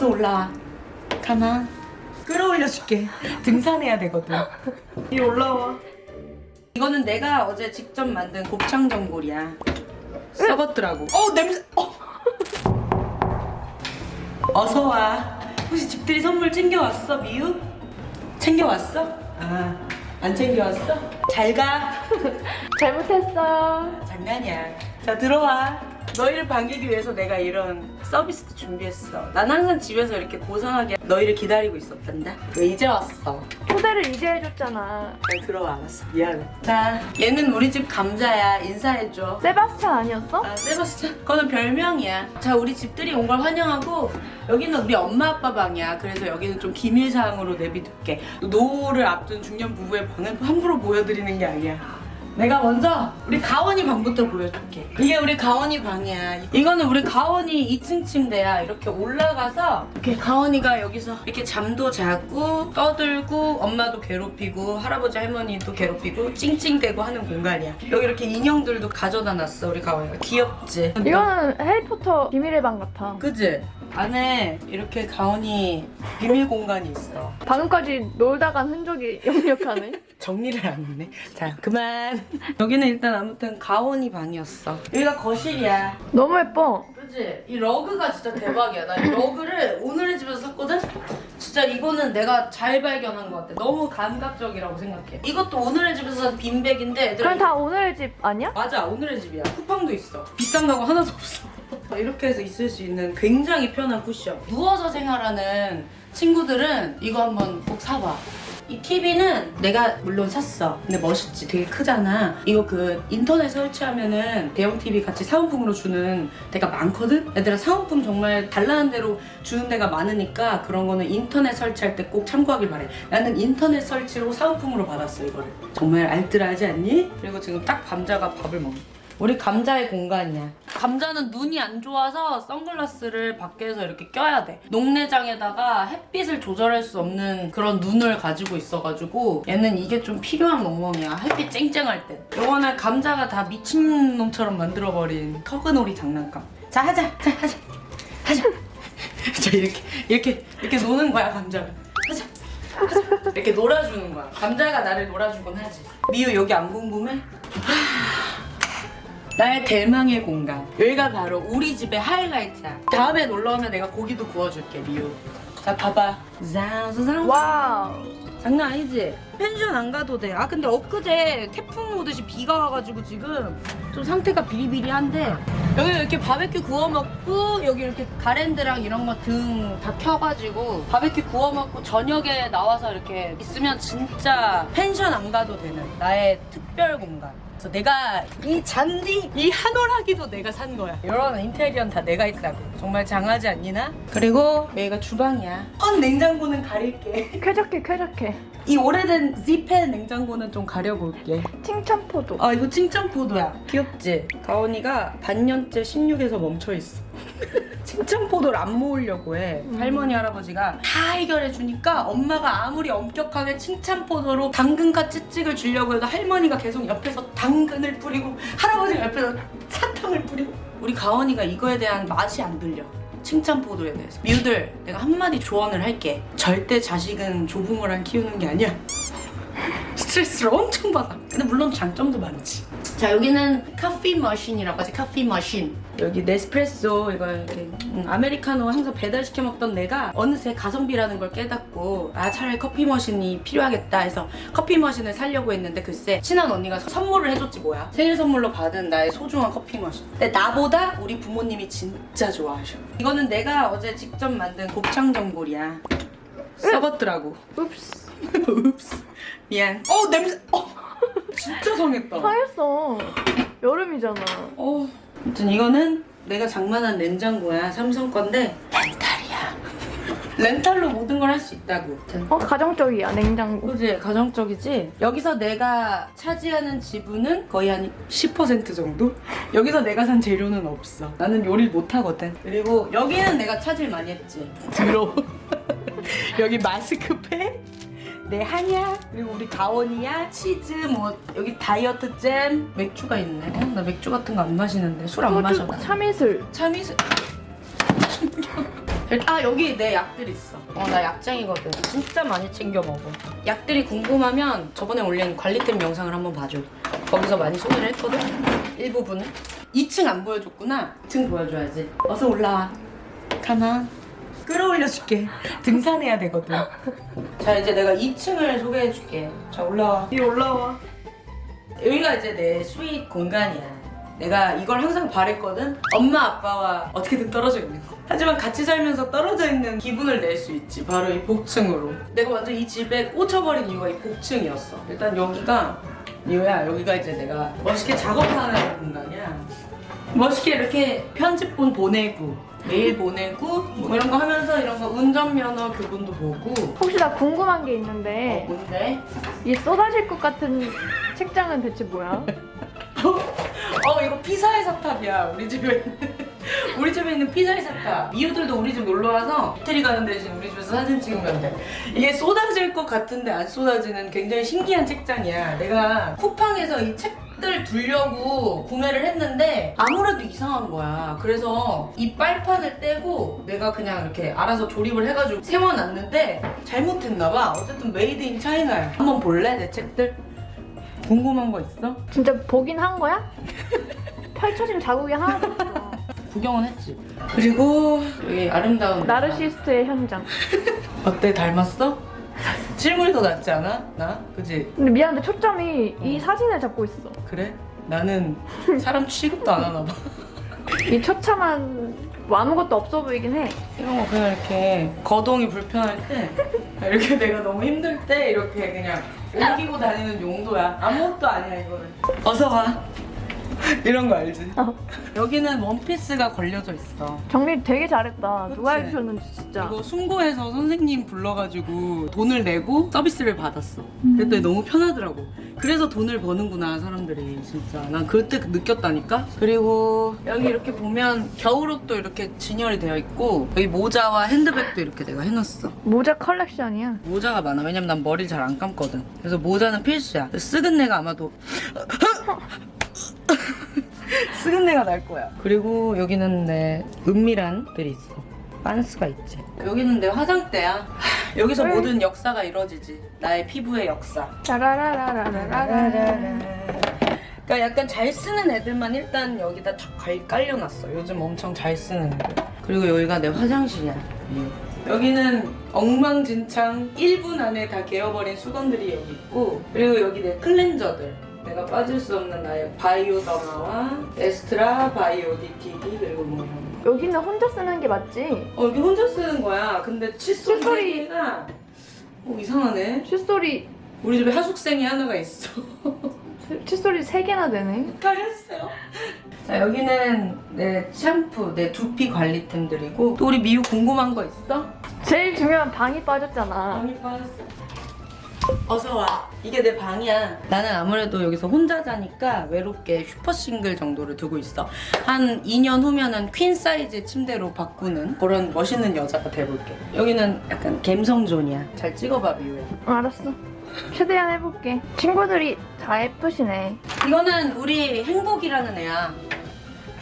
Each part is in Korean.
어서 올라와. 가만. 끌어올려줄게. 등산해야 되거든. 이 올라와. 이거는 내가 어제 직접 만든 곱창 전골이야. 썩었더라고. 어 냄새. 어. 어서 와. 혹시 집들이 선물 챙겨왔어 미유? 챙겨왔어? 아, 안 챙겨왔어? 잘 가. 잘못했어. 장난이야. 자 들어와. 너희를 반기기 위해서 내가 이런 서비스도 준비했어. 난 항상 집에서 이렇게 고상하게 너희를 기다리고 있었단다. 왜 이제 왔어? 초대를 이제 해줬잖아. 잘 들어와 알았어. 미안해. 자 얘는 우리 집 감자야. 인사해줘. 세바스찬 아니었어? 아, 세바스찬? 그거는 별명이야. 자, 우리 집들이 온 걸 환영하고 여기는 우리 엄마 아빠 방이야. 그래서 여기는 좀 기밀 사항으로 내비둘게. 노후를 앞둔 중년 부부의 방은 함부로 보여드리는 게 아니야. 내가 먼저 우리 가원이 방부터 보여줄게. 이게 우리 가원이 방이야. 이거는 우리 가원이 2층 침대야. 이렇게 올라가서 이렇게 가원이가 여기서 이렇게 잠도 자고 떠들고 엄마도 괴롭히고 할아버지 할머니도 괴롭히고 찡찡대고 하는 공간이야. 여기 이렇게 인형들도 가져다 놨어 우리 가원이가. 귀엽지? 이거는 해리포터 비밀의 방 같아. 그지? 안에 이렇게 가원이 비밀 공간이 있어. 방금까지 놀다 간 흔적이 역력하네. 정리를 안 했네. 자, 그만. 여기는 일단 아무튼 가원이 방이었어. 여기가 거실이야. 너무 예뻐. 그지? 이 러그가 진짜 대박이야. 나 이 러그를 오늘의 집에서 샀거든? 진짜 이거는 내가 잘 발견한 것 같아. 너무 감각적이라고 생각해. 이것도 오늘의 집에서 산 빈백인데 그럼 다 오늘의 집 아니야? 맞아 오늘의 집이야 쿠팡도 있어 비싼 거고 하나도 없어 이렇게 해서 있을 수 있는 굉장히 편한 쿠션 누워서 생활하는 친구들은 이거 한번 꼭 사봐 이 TV는 내가 물론 샀어. 근데 멋있지. 되게 크잖아. 이거 그 인터넷 설치하면은 대형 TV 같이 사은품으로 주는 데가 많거든? 얘들아 사은품 정말 달라는 대로 주는 데가 많으니까 그런 거는 인터넷 설치할 때 꼭 참고하길 바래. 나는 인터넷 설치로 사은품으로 받았어 이거를. 정말 알뜰하지 않니? 그리고 지금 딱 감자가 밥을 먹어 우리 감자의 공간이야. 감자는 눈이 안 좋아서 선글라스를 밖에서 이렇게 껴야 돼. 녹내장에다가 햇빛을 조절할 수 없는 그런 눈을 가지고 있어가지고 얘는 이게 좀 필요한 멍멍이야. 햇빛 쨍쨍할 때. 요거는 감자가 다 미친놈처럼 만들어버린 터그놀이 장난감. 자 하자. 자 하자. 하자. 자 이렇게 이렇게 이렇게 노는 거야 감자가. 하자. 하자. 이렇게 놀아주는 거야. 감자가 나를 놀아주곤 하지. 미유 여기 안 궁금해? 나의 대망의 공간. 여기가 바로 우리 집의 하이라이트야. 다음에 놀러 오면 내가 고기도 구워줄게, 미유. 자, 봐봐. ዛ자자. 와우. 장난 아니지? 펜션 안 가도 돼. 아, 근데 엊그제 태풍 오듯이 비가 와가지고 지금 좀 상태가 비리비리한데 여기 이렇게 바베큐 구워 먹고 여기 이렇게 가랜드랑 이런 거 등 다 켜가지고 바베큐 구워 먹고 저녁에 나와서 이렇게 있으면 진짜 펜션 안 가도 되는 나의 특별 공간. 그래서 내가 이 잔디, 이 한올하기도 내가 산 거야. 이런 인테리어는 다 내가 있다고. 정말 장하지 않니나? 그리고 여기가 주방이야. 헌 냉장고는 가릴게. 쾌적해 쾌적해. 이 오래된 지펜 냉장고는 좀 가려볼게. 칭찬포도. 아 이거 칭찬포도야. 귀엽지? 가온이가 반년째 16에서 멈춰있어. 칭찬포도를 안 모으려고 해. 음. 할머니 할아버지가 다 해결해 주니까 엄마가 아무리 엄격하게 칭찬포도로 당근과 찌찍을 주려고 해도 할머니가 계속 옆에서 당근을 뿌리고 할아버지가 옆에서 사탕을 뿌리고 우리 가온이가 이거에 대한 맛이 안 들려. 칭찬포도에 대해서 미우들 내가 한마디 조언을 할게 절대 자식은 조부모랑 키우는 게 아니야 스트레스를 엄청 받아. 근데 물론 장점도 많지. 자 여기는 커피 머신이라고 하지 커피 머신. 여기 네스프레소 이거 이렇게 음, 아메리카노 항상 배달 시켜 먹던 내가 어느새 가성비라는 걸 깨닫고 아 차라리 커피 머신이 필요하겠다 해서 커피 머신을 사려고 했는데 글쎄 친한 언니가 선물을 해줬지 뭐야. 생일 선물로 받은 나의 소중한 커피 머신. 근데 나보다 우리 부모님이 진짜 좋아하셔. 이거는 내가 어제 직접 만든 곱창 전골이야. 썩었더라고. 읍스. 읍스. 미안. 어 냄새. 어 진짜 상했다. 상했어. 여름이잖아. 어. 아무튼 이거는 내가 장만한 냉장고야. 삼성 건데 렌탈이야. 렌탈로 모든 걸 할 수 있다고. 어 가정적이야 냉장고. 그지 가정적이지. 여기서 내가 차지하는 지분은 거의 한 10% 정도. 여기서 내가 산 재료는 없어. 나는 요리를 못 하거든. 그리고 여기는 내가 차질 많이 했지. 들어. 여기 마스크팩. 내 한약 그리고 우리 가원이야 치즈 뭐 여기 다이어트 잼 맥주가 있네 어? 나 맥주 같은 거 안 마시는데 술 안 마셔 나. 참이슬. 참이슬 아 여기 내 약들 있어. 어나 약쟁이거든. 진짜 많이 챙겨 먹어. 약들이 궁금하면 저번에 올린 관리템 영상을 한번 봐줘. 거기서 많이 소개를 했거든. 일부분은. 2층 안 보여줬구나. 2층 보여줘야지. 어서 올라와. 가만. 끌어올려줄게. 등산해야 되거든. 자 이제 내가 2층을 소개해줄게. 자 올라와. 이 올라와. 여기가 이제 내 sweet 공간이야. 내가 이걸 항상 바랬거든. 엄마 아빠와 어떻게든 떨어져 있는 거. 하지만 같이 살면서 떨어져 있는 기분을 낼 수 있지. 바로 이 복층으로. 내가 완전 이 집에 꽂혀버린 이유가 이 복층이었어. 일단 여기가 이거야. 여기가 이제 내가 멋있게 작업하는 공간이야. 멋있게 이렇게 편집본 보내고 메일 보내고 뭐 이런 거 하면서 이런 거 운전면허 교본도 보고. 혹시 나 궁금한 게어 있는데 뭔데? 이 쏟아질 것 같은 책장은 대체 뭐야? 어 이거 피사의 사탑이야 우리 집에 있는 우리 집에 있는 피사의 사탑 이웃들도 우리 집 놀러 와서 이태리 가는 대신 우리 집에서 사진 찍으면 돼 이게 쏟아질 것 같은데 안 쏟아지는 굉장히 신기한 책장이야 내가 쿠팡에서 이 책 들 두려고 구매를 했는데 아무래도 이상한 거야 그래서 이 빨판을 떼고 내가 그냥 이렇게 알아서 조립을 해가지고 세워놨는데 잘못했나 봐 어쨌든 made in China야 한번 볼래 내 책들? 궁금한 거 있어? 진짜 보긴 한 거야? 펼쳐진 자국이 하나도 없어. 구경은 했지. 그리고 여기 아름다운 나르시스트의 현장. 어때 닮았어? 실물이 더 낫지 않아? 나? 그지? 근데 미안한데 초점이 이 사진을 잡고 있어. 그래? 나는 사람 취급도 안 하나 봐. 이 처참한 뭐 아무것도 없어 보이긴 해. 이런 거 그냥 이렇게 거동이 불편할 때 이렇게 내가 너무 힘들 때 이렇게 그냥 옮기고 다니는 용도야. 아무것도 아니야 이거는. 어서 와. 이런 거 알지? 어. 여기는 원피스가 걸려져 있어. 정리 되게 잘했다. 누가 그치? 해주셨는지 진짜. 이거 숨고해서 선생님 불러가지고 돈을 내고 서비스를 받았어. 그랬더니 너무 편하더라고. 그래서 돈을 버는구나 사람들이 진짜. 난 그때 느꼈다니까. 그리고 여기 이렇게 보면 겨울옷도 이렇게 진열이 되어 있고 여기 모자와 핸드백도 이렇게 내가 해놨어. 모자 컬렉션이야. 모자가 많아. 왜냐면 난 머리를 잘 안 감거든. 그래서 모자는 필수야. 쓰은 내가 아마도 쓰은 내가 날 거야. 그리고 여기는 내 은밀한 들이 있어. 빤스가 있지. 여기는 내 화장대야. 하, 여기서 왜? 모든 역사가 이루어지지. 나의 피부의 역사. 짜라라라라라라. 그러니까 약간 잘 쓰는 애들만 일단 여기다 쫙 깔- 깔려놨어. 요즘 엄청 잘 쓰는 애들. 그리고 여기가 내 화장실이야. 여기는 엉망진창 1분 안에 다 개어버린 수건들이 여기 있고 그리고 여기 내 클렌저들 내가 빠질 수 없는 나의 바이오 더마와 에스트라 바이오 DTD 그리고 뭐. 여기는 혼자 쓰는 게 맞지? 어 여기 혼자 쓰는 거야. 근데 칫솔 칫솔이- 소리가 어 이상하네. 칫솔이 우리 집에 하숙생이 하나가 있어. 칫솔이 세 개나 되네. 가렸어요. 자 여기는 내 샴푸, 내 두피 관리템들이고 또 우리 미유 궁금한 거 있어? 제일 중요한 방이 빠졌잖아. 방이 빠졌어. 어서 와. 이게 내 방이야. 나는 아무래도 여기서 혼자 자니까 외롭게 슈퍼 싱글 정도를 두고 있어. 한 2년 후면은 퀸 사이즈 침대로 바꾸는 그런 멋있는 여자가 돼볼게. 여기는 약간 갬성존이야. 잘 찍어봐 미유야. 어, 알았어. 최대한 해볼게. 친구들이 다 예쁘시네. 이거는 우리 행복이라는 애야.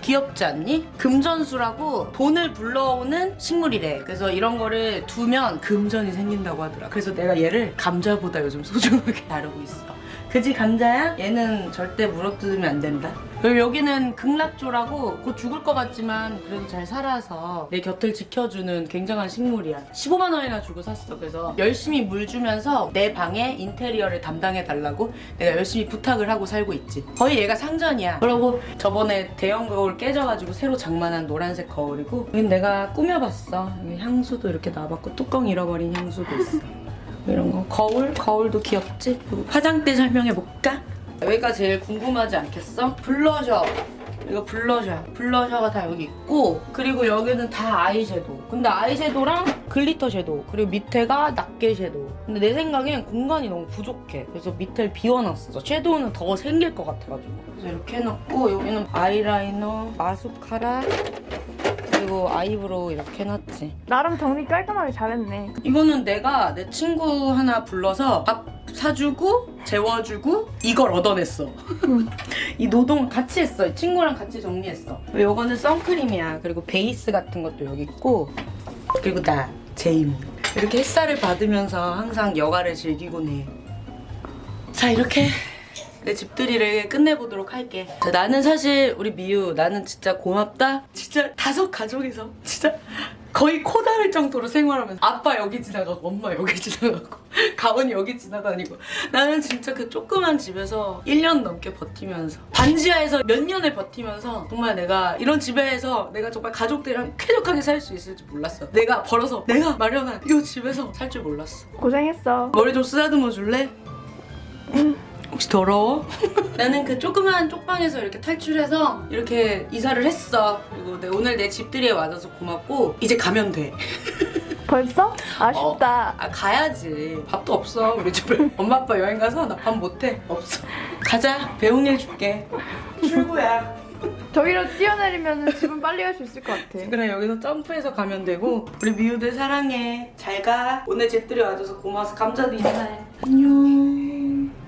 귀엽지 않니? 금전수라고 돈을 불러오는 식물이래. 그래서 이런 거를 두면 금전이 생긴다고 하더라. 그래서 내가 얘를 감자보다 요즘 소중하게 다루고 있어. 그지 감자야? 얘는 절대 물어뜯으면 안 된다. 그리고 여기는 극락조라고 곧 죽을 것 같지만 그래도 잘 살아서 내 곁을 지켜주는 굉장한 식물이야. 15만 원이나 주고 샀어. 그래서 열심히 물 주면서 내 방의 인테리어를 담당해 달라고 내가 열심히 부탁을 하고 살고 있지. 거의 얘가 상전이야. 그리고 저번에 대형 거울 깨져가지고 새로 장만한 노란색 거울이고 여긴 내가 꾸며봤어. 여기 향수도 이렇게 놔봤고 뚜껑 잃어버린 향수도 있어. 이런 거 거울? 거울도 귀엽지? 화장대 설명해볼까? 여기가 제일 궁금하지 않겠어? 블러셔. 이거 블러셔 블러셔가 다 여기 있고 그리고 여기는 다 아이섀도우 근데 아이섀도우랑 글리터 섀도우 그리고 밑에가 낱개 섀도우 근데 내 생각엔 공간이 너무 부족해. 그래서 밑에를 비워놨어. 섀도우는 더 생길 것 같아가지고. 그래서 이렇게 해놨고 여기는 아이라이너 마스카라 그리고 아이브로우 이렇게 해놨지. 나름 정리 깔끔하게 잘했네. 이거는 내가 내 친구 하나 불러서 밥 사주고 재워주고 이걸 얻어냈어. 이 노동 같이 했어. 이 친구랑 같이 정리했어. 이거는 선크림이야. 그리고 베이스 같은 것도 여기 있고 그리고 나 제이미 이렇게 햇살을 받으면서 항상 여가를 즐기곤 해. 자 이렇게 내 집들이를 끝내보도록 할게. 자, 나는 사실 우리 미유 나는 진짜 고맙다. 진짜 다섯 가족이서 진짜 거의 코 닿을 정도로 생활하면서 아빠 여기 지나가고 엄마 여기 지나가고 가원이 여기 지나다니고 나는 진짜 그 조그만 집에서 1년 넘게 버티면서 반지하에서 몇 년을 버티면서 정말 내가 이런 집에서 내가 정말 가족들이랑 쾌적하게 살 수 있을지 몰랐어. 내가 벌어서 내가 마련한 이 집에서 살 줄 몰랐어. 고생했어. 머리 좀 쓰다듬어 줄래? 혹시 더러워? 나는 그 조그만 쪽방에서 이렇게 탈출해서 이렇게 이사를 했어. 그리고 내- 오늘 내 집들이에 와줘서 고맙고 이제 가면 돼. 벌써? 아쉽다. 아 가야지. 밥도 없어 우리 집에. 엄마 아빠 여행 가서 나 밥 못해. 없어. 가자. 배운 일 줄게. 출구야. 저기로 뛰어내리면 집은 빨리 갈 수 있을 것 같아. 그래 여기서 점프해서 가면 되고 우리 미우들 사랑해. 잘 가. 오늘 집들이 와줘서 고마워서 감자도 인사해. 안녕.